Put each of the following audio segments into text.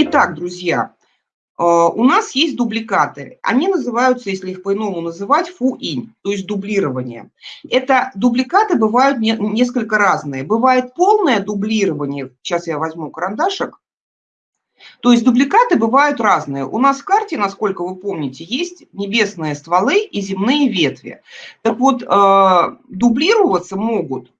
Итак, друзья, э, у нас есть дубликаты. Они называются, если их по-иному называть, фу-инь, то есть дублирование. Это дубликаты бывают не, несколько разные. Бывает полное дублирование, сейчас я возьму карандашик, то есть дубликаты бывают разные. У нас в карте, насколько вы помните, есть небесные стволы и земные ветви. Так вот, э, дублироваться могут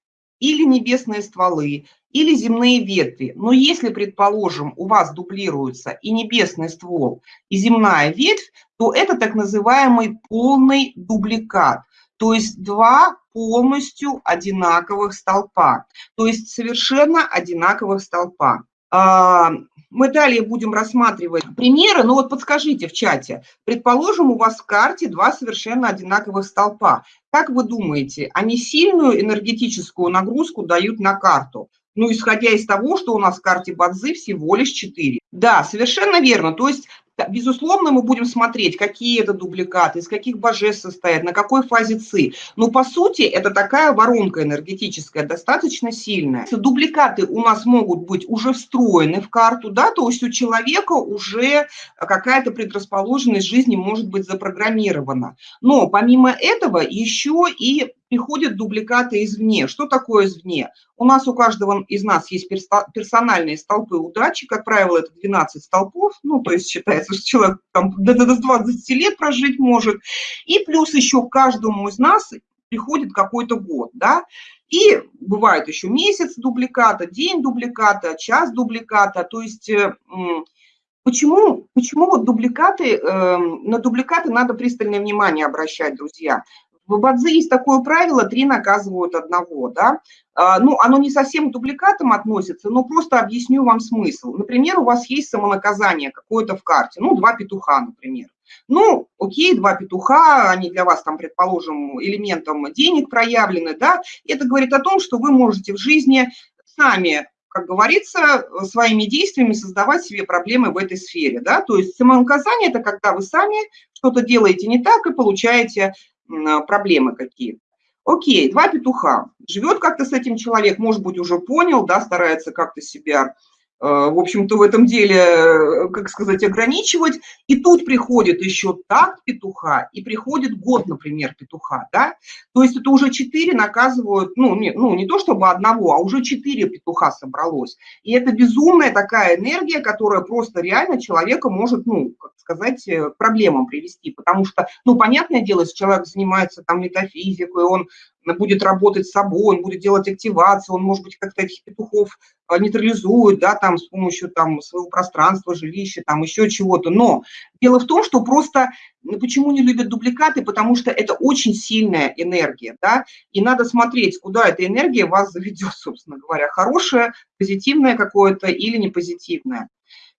или небесные стволы, или земные ветви. Но если, предположим, у вас дублируются и небесный ствол, и земная ветвь, то это так называемый полный дубликат. То есть два полностью одинаковых столпа. То есть совершенно одинаковых столпа. А, мы далее будем рассматривать примеры, но вот подскажите в чате, предположим, у вас в карте два совершенно одинаковых столпа. Как вы думаете, они сильную энергетическую нагрузку дают на карту? Ну, исходя из того, что у нас в карте Бадзи всего лишь 4. Да, совершенно верно. То есть Безусловно, мы будем смотреть, какие это дубликаты, из каких божеств состоят, на какой фазе ЦИ. Но по сути это такая воронка энергетическая, достаточно сильная. Дубликаты у нас могут быть уже встроены в карту, да, то есть у человека уже какая-то предрасположенность жизни может быть запрограммирована. Но помимо этого еще и приходят дубликаты извне. Что такое извне? У нас у каждого из нас есть персональные столпы удачи, как правило, это 12 столпов, ну, то есть считается, что человек там до 20 лет прожить может, и плюс еще каждому из нас приходит какой-то год, да, и бывает еще месяц дубликата, день дубликата, час дубликата, то есть э, Почему, почему вот дубликаты, э, на дубликаты надо пристальное внимание обращать, друзья? В Бадзе есть такое правило, три наказывают одного, да. А, ну, оно не совсем к дубликатам относится, но просто объясню вам смысл. Например, у вас есть самонаказание какое-то в карте, ну, два петуха, например. Ну, окей, два петуха, они для вас там, предположим, элементом денег проявлены, да, это говорит о том, что вы можете в жизни сами как говорится, своими действиями создавать себе проблемы в этой сфере, да, то есть самонаказание – это когда вы сами что-то делаете не так и получаете проблемы какие-то. Окей, два петуха. Живет как-то с этим человек, может быть, уже понял, да, старается как-то себя в общем-то, в этом деле, э, как сказать, ограничивать. И тут приходит еще так петуха, и приходит год, например, петуха, да? То есть это уже четыре наказывают, ну не, ну, не то чтобы одного, а уже четыре петуха собралось. И это безумная такая энергия, которая просто реально человека может, ну, как сказать, э, проблемам привести. Потому что, ну, понятное дело, если человек занимается там метафизикой, он будет работать с собой, он будет делать активацию, он, может быть, как-то этих петухов а, нейтрализует, да, там, с помощью там своего пространства, жилища, там, еще чего-то. Но дело в том, что просто, ну, почему не любят дубликаты, потому что это очень сильная энергия, да, и надо смотреть, куда эта энергия вас заведет, собственно говоря, хорошая, позитивная какое-то или не позитивная.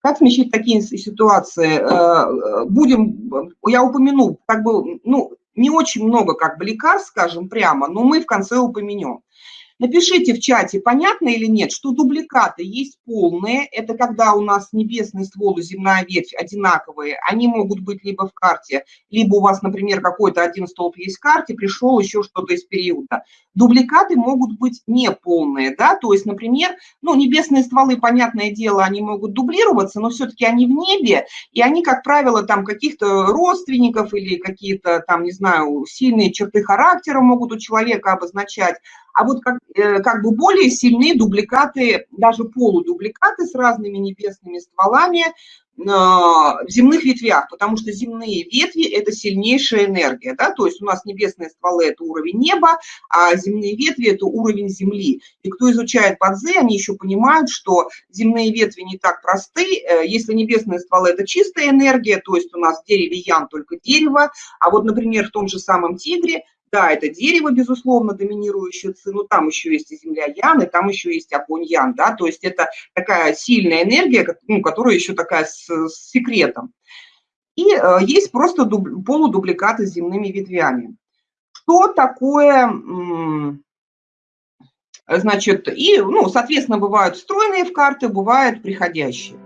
Как смещать такие ситуации? Э, будем, я упомяну, как бы, ну, не очень много как бы лекарств, скажем прямо, но мы в конце упомянем. Напишите в чате, понятно или нет, что дубликаты есть полные. Это когда у нас небесный ствол и земная ветвь одинаковые. Они могут быть либо в карте, либо у вас, например, какой-то один столб есть в карте, пришел еще что-то из периода. Дубликаты могут быть неполные, да, то есть, например, ну, небесные стволы, понятное дело, они могут дублироваться, но все-таки они в небе, и они, как правило, там каких-то родственников или какие-то там, не знаю, сильные черты характера могут у человека обозначать. А вот как, э, как бы более сильные дубликаты, даже полудубликаты с разными небесными стволами э, в земных ветвях, потому что земные ветви – это сильнейшая энергия, да, то есть у нас небесные стволы – это уровень неба, а земные ветви – это уровень земли. И кто изучает Бадзе, они еще понимают, что земные ветви не так просты, э, если небесные стволы – это чистая энергия, то есть у нас в дереве ян только дерево, а вот, например, в том же самом тигре да, это дерево, безусловно, доминирующее ци, но там еще есть и земля Ян, и там еще есть огонь Ян, да, то есть это такая сильная энергия, ну, которая еще такая с, с секретом. И э, есть просто дуб, полудубликаты с земными ветвями. Что такое, значит, и, ну, соответственно, бывают встроенные в карты, бывают приходящие.